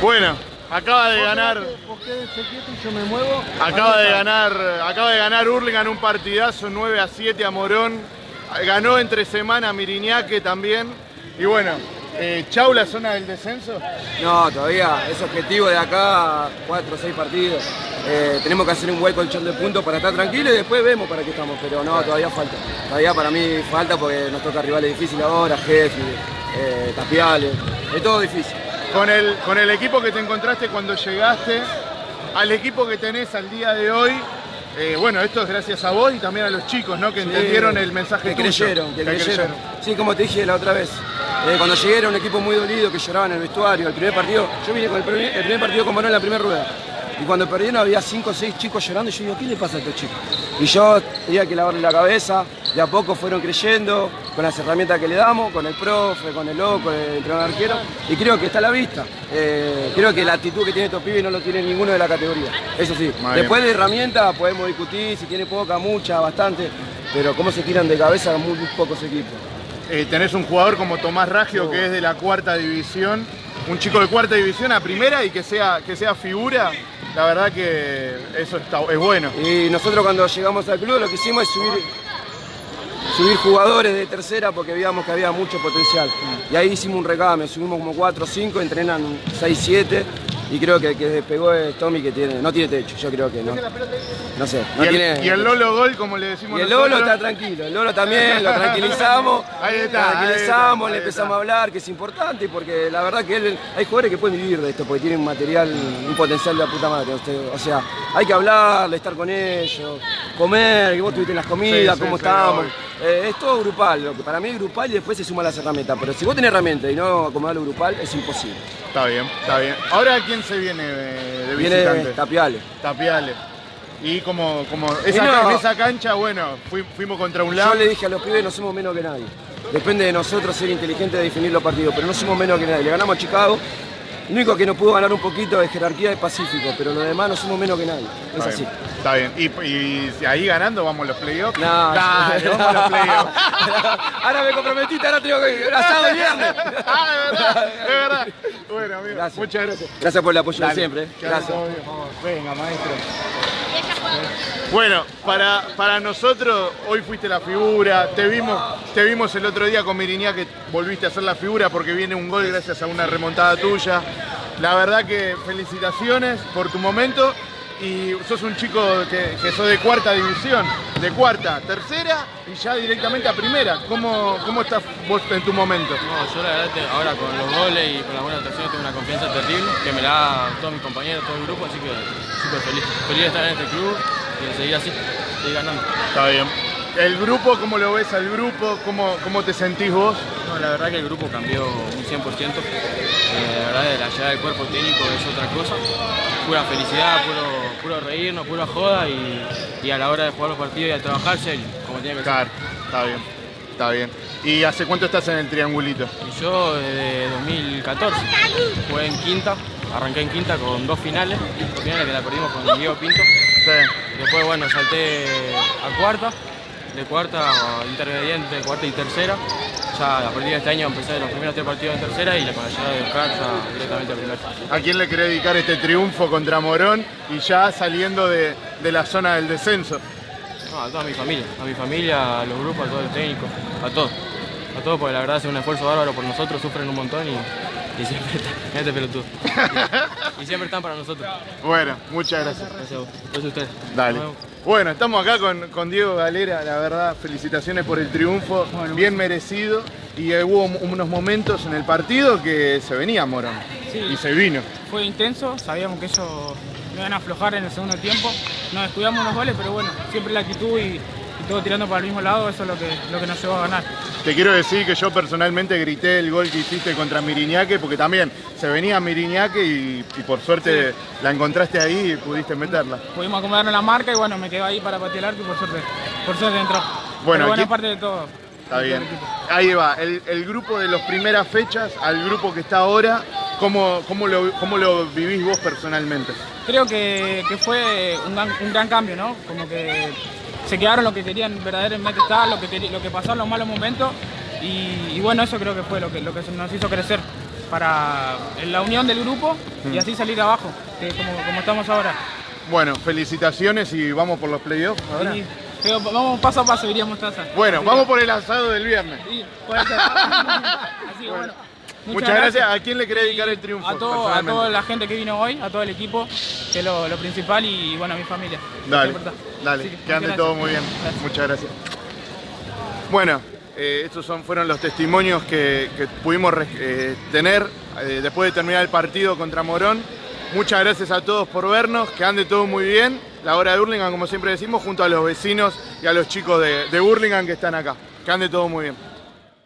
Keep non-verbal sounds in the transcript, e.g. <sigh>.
Bueno, acaba de ganar. yo me muevo. Acaba de ganar, acaba de ganar Hurlingham un partidazo 9 a 7 a Morón. Ganó entre semana Miriñaque también. Y bueno, eh, ¿chau la zona del descenso? No, todavía es objetivo de acá 4 o 6 partidos. Eh, tenemos que hacer un buen colchón de puntos para estar tranquilos y después vemos para qué estamos. Pero no, todavía falta. Todavía para mí falta porque nos toca rivales difíciles ahora, Jefe, eh, Tapiales. Es todo difícil. Con el, con el equipo que te encontraste cuando llegaste, al equipo que tenés al día de hoy, eh, bueno, esto es gracias a vos y también a los chicos, ¿no? Que entendieron el mensaje que creyeron, que, creyeron. Sí, como te dije la otra vez. Eh, cuando llegué era un equipo muy dolido que lloraba en el vestuario. El primer partido, yo vine con el primer, el primer partido con Morón en la primera rueda. Y cuando perdieron había cinco o seis chicos llorando y yo digo, ¿qué le pasa a estos chicos? Y yo tenía que lavarle la cabeza, de a poco fueron creyendo, con las herramientas que le damos, con el profe, con el loco, con el entrenador arquero, y creo que está a la vista. Eh, creo que la actitud que tiene estos pibes no lo tiene ninguno de la categoría. Eso sí, después de herramientas podemos discutir si tiene poca, mucha, bastante, pero cómo se tiran de cabeza muy, pocos equipos. Eh, tenés un jugador como Tomás Raggio, que es de la cuarta división, un chico de cuarta división a primera y que sea, que sea figura, la verdad que eso está, es bueno. Y nosotros cuando llegamos al club lo que hicimos es subir, subir jugadores de tercera porque veíamos que había mucho potencial. Y ahí hicimos un recame, subimos como 4 o 5, entrenan 6, 7 y creo que que despegó es Tommy que tiene, no tiene techo, yo creo que no. No sé, no y, tiene, el, y el Lolo Gol, como le decimos Y el Lolo está tranquilo, el Lolo también, lo tranquilizamos. <laughs> ahí está, tranquilizamos, ahí le empezamos a hablar, que es importante, porque la verdad que él, hay jugadores que pueden vivir de esto, porque tienen un material, un potencial de la puta madre. O sea, hay que hablarle, estar con ellos, comer, que vos tuviste en las comidas, cómo estamos. Eh, es todo grupal, lo que para mí es grupal y después se suma las herramientas. Pero si vos tenés herramientas y no acomodarlo grupal, es imposible. Está bien, está bien. Ahora, ¿quién se viene de, de Viene visitante? Tapiales. Tapiales. Y como, como esa, no. en esa cancha, bueno, fui- fuimos contra un Yo lado. le dije a los pibes no somos menos que nadie. Depende de nosotros ser inteligentes de definir los partidos, pero no somos menos que nadie. Le ganamos a Chicago. Lo único que nos pudo ganar un poquito de jerarquía es Pacífico, pero lo demás no somos menos que nadie. Es Está así. bien, Está bien. Y, y ahí ganando vamos a los playoffs. No, Dale, yo- vamos a los playoffs. <laughs> ahora me comprometiste, ahora tengo que ir asado el viernes. ah, es verdad, es verdad. Bueno, amigo, Gracias. muchas gracias. Gracias por el apoyo de siempre. eh. Gracias. Venga, maestro. Bueno, para, para nosotros hoy fuiste la figura, te vimos, te vimos el otro día con Miriñá que volviste a ser la figura porque viene un gol gracias a una remontada tuya. La verdad que felicitaciones por tu momento y sos un chico que, que sos de cuarta división, de cuarta, tercera y ya directamente a primera. ¿Cómo, cómo estás vos en tu momento? No, yo la verdad te- ahora con los goles y con las buenas actuaciones tengo una confianza terrible que me la da todos mis compañeros, todo el grupo, así que súper feliz. Feliz de estar en este club y de seguir así, seguir ganando. Está bien. ¿El grupo, cómo lo ves al grupo? ¿Cómo, cómo te sentís vos? No, la verdad que el grupo cambió un 100%. Eh, la verdad, la llegada del cuerpo técnico es otra cosa. Pura felicidad, puro, puro reírnos, pura joda y, y a la hora de jugar los partidos y a trabajar serio, como tiene que ser. Claro, está bien, está bien. ¿Y hace cuánto estás en el triangulito? Y yo desde 2014 jugué en quinta, arranqué en quinta con dos finales, dos finales que la perdimos con Diego Pinto. Sí. Después, bueno, salté a cuarta, de cuarta intermediante, cuarta y tercera. Ya a partir de este año empecé los primeros tres partidos en tercera y con la llegada de Oscar ya directamente a primera. ¿A quién le querés dedicar este triunfo contra Morón y ya saliendo de, de la zona del descenso? No, a toda mi familia, a mi familia, a los grupos, a todo el técnico, a todos. A todos porque la verdad es un esfuerzo bárbaro por nosotros, sufren un montón y, y siempre están, <laughs> este pelotudo. Y, y siempre están para nosotros. Bueno, muchas gracias. Gracias a vos. Gracias a ustedes. Dale. Bueno, estamos acá con, con Diego Galera, la verdad, felicitaciones por el triunfo, bien merecido. Y hubo unos momentos en el partido que se venía Morón. Sí. Y se vino. Fue intenso, sabíamos que ellos iban a aflojar en el segundo tiempo. Nos descuidamos unos goles, pero bueno, siempre la actitud y todo tirando para el mismo lado, eso es lo que, lo que nos llevó a ganar. Te quiero decir que yo personalmente grité el gol que hiciste contra Miriñaque porque también se venía Miriñaque y, y por suerte la encontraste ahí y pudiste meterla. Pudimos acomodarnos la marca y bueno, me quedo ahí para patear el arco y por suerte, por suerte entró. Bueno, es parte de todo. Está de bien. Ahí va, el, el grupo de las primeras fechas al grupo que está ahora, ¿cómo, cómo, lo, cómo lo vivís vos personalmente? Creo que, que fue un gran, un gran cambio, ¿no? Como que se quedaron lo que querían verdaderamente estar, lo que, lo que pasaron los malos momentos y, y bueno, eso creo que fue lo que, lo que nos hizo crecer. para la unión del grupo y así salir abajo, que como, como estamos ahora. Bueno, felicitaciones y vamos por los playoffs ahora. Pero vamos paso a paso, diríamos Taza. Bueno, Así vamos que- por el asado del viernes. Sí, puede ser. <laughs> Así que bueno. Muchas gracias. ¿A quién le querés dedicar el triunfo? A, todo- a toda la gente que vino hoy, a todo el equipo, que es lo, lo principal y bueno, a mi familia. Dale, dale, que que ande todo muy bien. Gracias. Muchas gracias. Bueno, eh, estos son, fueron los testimonios que, que pudimos eh, tener eh, después de terminar el partido contra Morón. Muchas gracias a todos por vernos, que ande todo muy bien. La hora de Burlingame, como siempre decimos, junto a los vecinos y a los chicos de, de Burlingame que están acá. Que ande todo muy bien.